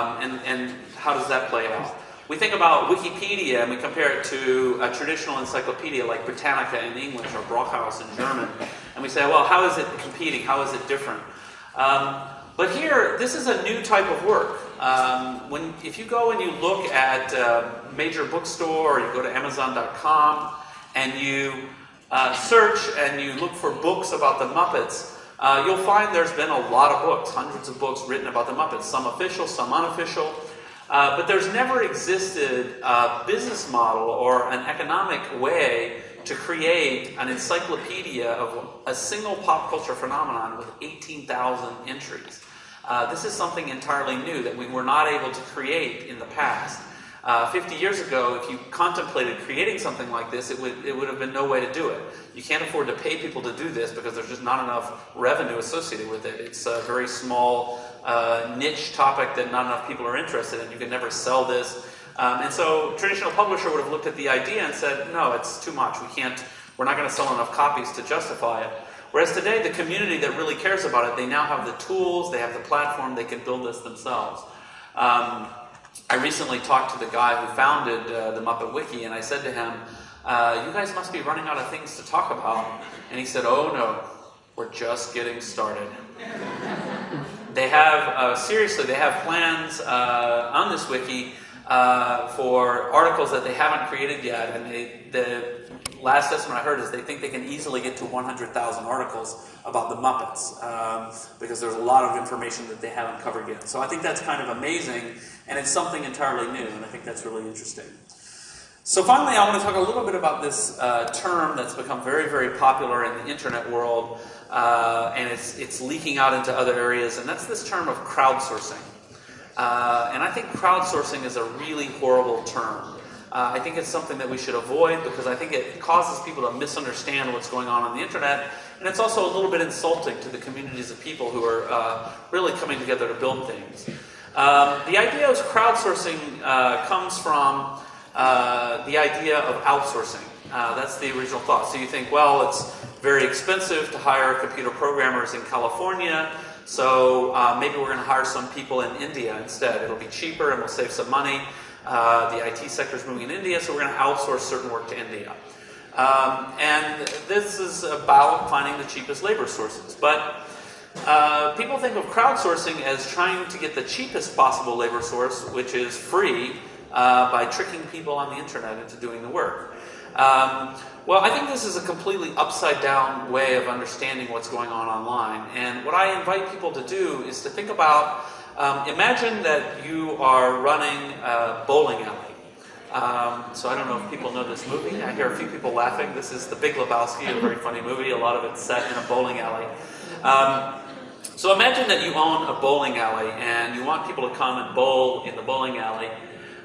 Um, and, and how does that play out? We think about Wikipedia and we compare it to a traditional encyclopedia like Britannica in English or Brockhaus in German, and we say, well, how is it competing? How is it different? Um, but here, this is a new type of work. Um, when, if you go and you look at a major bookstore or you go to Amazon.com and you uh, search and you look for books about the Muppets, uh, you'll find there's been a lot of books, hundreds of books written about the Muppets, some official, some unofficial. Uh, but there's never existed a business model or an economic way to create an encyclopedia of a single pop culture phenomenon with 18,000 entries. Uh, this is something entirely new that we were not able to create in the past. Uh, 50 years ago, if you contemplated creating something like this, it would, it would have been no way to do it. You can't afford to pay people to do this because there's just not enough revenue associated with it. It's a very small uh, niche topic that not enough people are interested in. You can never sell this. Um, and so traditional publisher would have looked at the idea and said, no, it's too much. We can't, we're not going to sell enough copies to justify it. Whereas today, the community that really cares about it, they now have the tools, they have the platform, they can build this themselves. Um, I recently talked to the guy who founded uh, the Muppet Wiki, and I said to him, uh, You guys must be running out of things to talk about. And he said, Oh no, we're just getting started. they have, uh, seriously, they have plans uh, on this wiki uh, for articles that they haven't created yet, and they, the last estimate I heard is they think they can easily get to 100,000 articles about the Muppets um, because there's a lot of information that they haven't covered yet. So I think that's kind of amazing, and it's something entirely new, and I think that's really interesting. So finally, I want to talk a little bit about this uh, term that's become very, very popular in the internet world, uh, and it's, it's leaking out into other areas, and that's this term of crowdsourcing. Uh, and I think crowdsourcing is a really horrible term. Uh, I think it's something that we should avoid because I think it causes people to misunderstand what's going on on the internet. And it's also a little bit insulting to the communities of people who are uh, really coming together to build things. Um, the idea of crowdsourcing uh, comes from uh, the idea of outsourcing. Uh, that's the original thought. So you think, well, it's very expensive to hire computer programmers in California. So uh, maybe we're going to hire some people in India instead. It'll be cheaper and we'll save some money. Uh, the IT sector is moving in India, so we're going to outsource certain work to India. Um, and this is about finding the cheapest labor sources. But uh, people think of crowdsourcing as trying to get the cheapest possible labor source, which is free, uh, by tricking people on the internet into doing the work. Um, well, I think this is a completely upside down way of understanding what's going on online. And what I invite people to do is to think about um, imagine that you are running a bowling alley. Um, so I don't know if people know this movie. I hear a few people laughing. This is The Big Lebowski, a very funny movie. A lot of it's set in a bowling alley. Um, so imagine that you own a bowling alley and you want people to come and bowl in the bowling alley.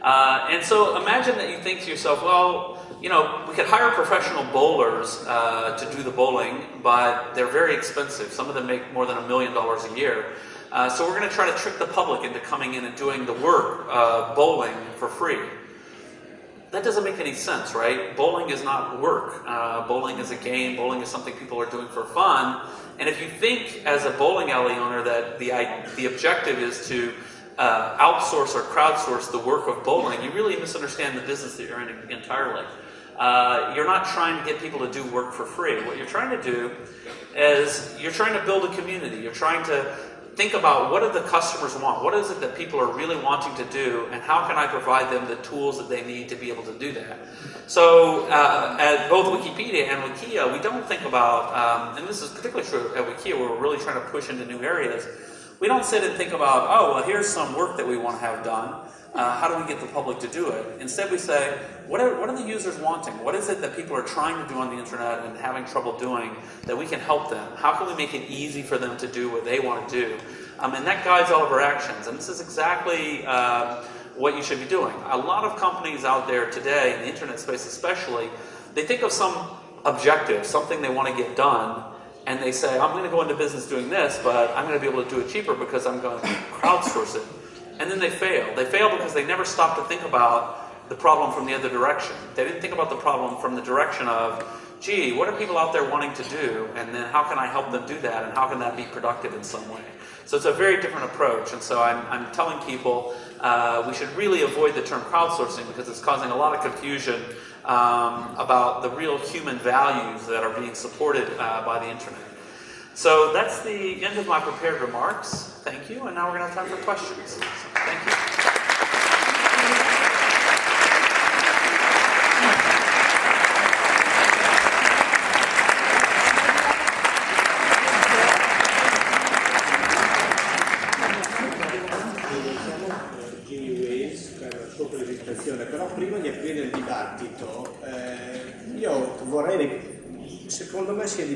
Uh, and so imagine that you think to yourself, well, you know, we could hire professional bowlers uh, to do the bowling, but they're very expensive. Some of them make more than a million dollars a year. Uh, so we're going to try to trick the public into coming in and doing the work, uh, bowling, for free. That doesn't make any sense, right? Bowling is not work. Uh, bowling is a game. Bowling is something people are doing for fun. And if you think, as a bowling alley owner, that the the objective is to uh, outsource or crowdsource the work of bowling, you really misunderstand the business that you're in entirely. Uh, you're not trying to get people to do work for free. What you're trying to do is you're trying to build a community. You're trying to think about what do the customers want? What is it that people are really wanting to do? And how can I provide them the tools that they need to be able to do that? So uh, at both Wikipedia and Wikia, we don't think about, um, and this is particularly true at Wikia where we're really trying to push into new areas, we don't sit and think about, oh, well, here's some work that we want to have done. Uh, how do we get the public to do it? Instead, we say, what are, what are the users wanting? What is it that people are trying to do on the internet and having trouble doing that we can help them? How can we make it easy for them to do what they want to do? Um, and that guides all of our actions. And this is exactly uh, what you should be doing. A lot of companies out there today, in the internet space especially, they think of some objective, something they want to get done, and they say, I'm going to go into business doing this, but I'm going to be able to do it cheaper because I'm going to crowdsource it. And then they fail. They fail because they never stop to think about the problem from the other direction. They didn't think about the problem from the direction of gee, what are people out there wanting to do? And then how can I help them do that? And how can that be productive in some way? So it's a very different approach. And so I'm, I'm telling people uh, we should really avoid the term crowdsourcing because it's causing a lot of confusion um, about the real human values that are being supported uh, by the internet. So that's the end of my prepared remarks. Thank you. And now we're going to have time for questions. So thank you.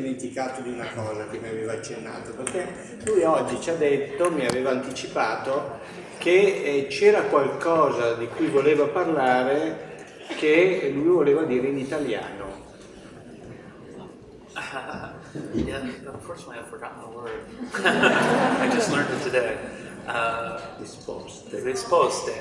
Dimenticato di una cosa che mi aveva accennato, perché lui oggi ci ha detto, mi aveva anticipato, che eh, c'era qualcosa di cui voleva parlare che lui voleva dire in italiano. yeah, unfortunately I've forgotten the word. I just learned it today. Uh, risposte. Risposte.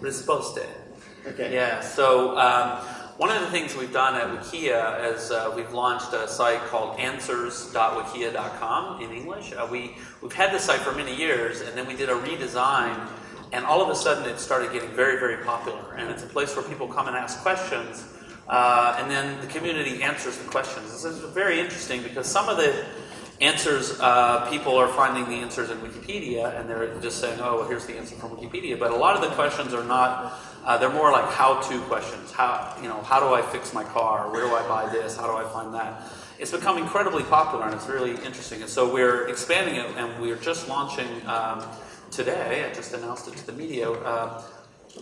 Risposte. Okay. Yeah, so um, one of the things we've done at Wikia is uh, we've launched a site called answers.wikia.com in English. Uh, we, we've had this site for many years, and then we did a redesign, and all of a sudden it started getting very, very popular. And it's a place where people come and ask questions, uh, and then the community answers the questions. This is very interesting because some of the answers, uh, people are finding the answers in Wikipedia, and they're just saying, oh, well, here's the answer from Wikipedia. But a lot of the questions are not uh, they're more like how-to questions. How you know how do I fix my car? Where do I buy this? How do I find that? It's become incredibly popular and it's really interesting. And so we're expanding it, and we're just launching um, today. I just announced it to the media. Uh,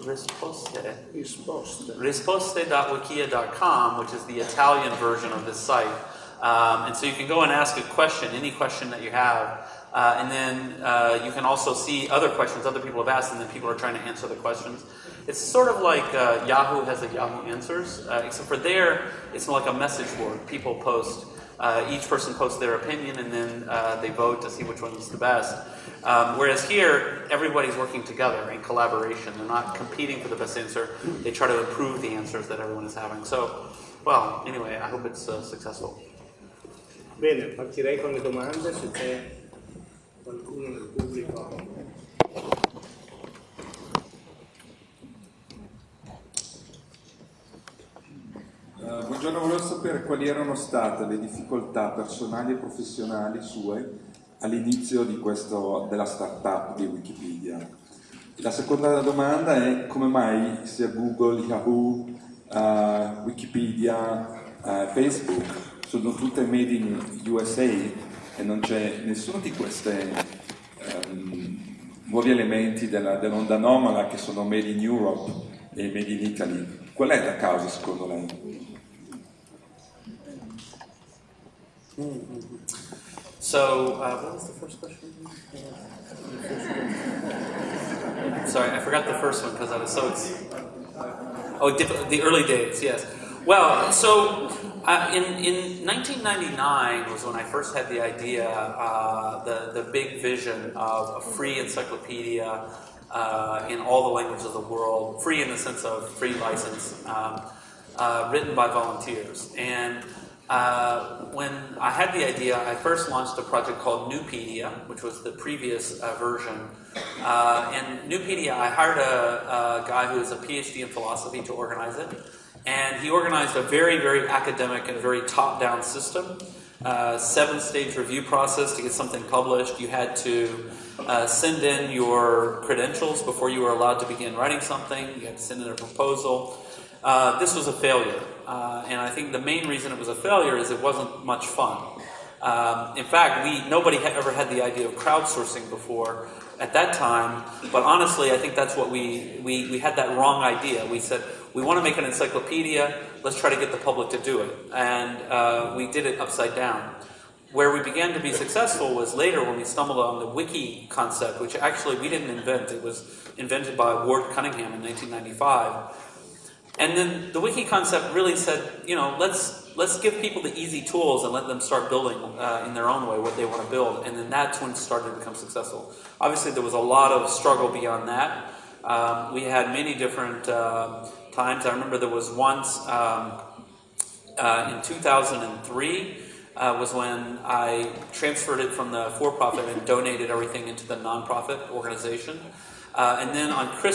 Risposte. Risposte. Risposte.wikia.com, which is the Italian version of this site. Um, and so you can go and ask a question, any question that you have. Uh, and then uh, you can also see other questions other people have asked, and then people are trying to answer the questions. It's sort of like uh, Yahoo has a Yahoo Answers, uh, except for there, it's like a message board. People post, uh, each person posts their opinion, and then uh, they vote to see which one is the best. Um, whereas here, everybody's working together in collaboration. They're not competing for the best answer. They try to improve the answers that everyone is having. So, well, anyway, I hope it's successful. Bene, partirei con le domande se c'è qualcuno nel pubblico. Uh, buongiorno, volevo sapere quali erano state le difficoltà personali e professionali sue all'inizio della startup di Wikipedia. La seconda domanda è come mai sia Google, Yahoo, uh, Wikipedia, uh, Facebook sono tutte made in USA e non c'è nessuno di questi um, nuovi elementi dell'onda anomala che sono made in Europe e made in Italy. Qual è la causa secondo lei? So, uh, what was the first question? Sorry, I forgot the first one because I was so. Oh, the early days, yes. Well, so uh, in, in 1999 was when I first had the idea, uh, the, the big vision of a free encyclopedia uh, in all the languages of the world, free in the sense of free license, um, uh, written by volunteers. And uh, when I had the idea, I first launched a project called Nupedia, which was the previous uh, version. and Nupedia, I hired a, a guy who is a PhD in philosophy to organize it. And he organized a very, very academic and very top down system. Uh, seven stage review process to get something published. You had to uh, send in your credentials before you were allowed to begin writing something. You had to send in a proposal. Uh, this was a failure. Uh, and I think the main reason it was a failure is it wasn't much fun. Um, in fact, we nobody had ever had the idea of crowdsourcing before at that time. But honestly, I think that's what we, we, we had that wrong idea. We said, we want to make an encyclopedia, let's try to get the public to do it. And uh, we did it upside down. Where we began to be successful was later when we stumbled on the wiki concept, which actually we didn't invent. It was invented by Ward Cunningham in 1995. And then the wiki concept really said, you know, let's let's give people the easy tools and let them start building uh, in their own way what they want to build. And then that's when it started to become successful. Obviously, there was a lot of struggle beyond that. Um, we had many different uh, times. I remember there was once um, Uh, in 2003 uh, was when I transferred it from the for-profit and donated everything into the nonprofit organization. Uh, and then on Christmas.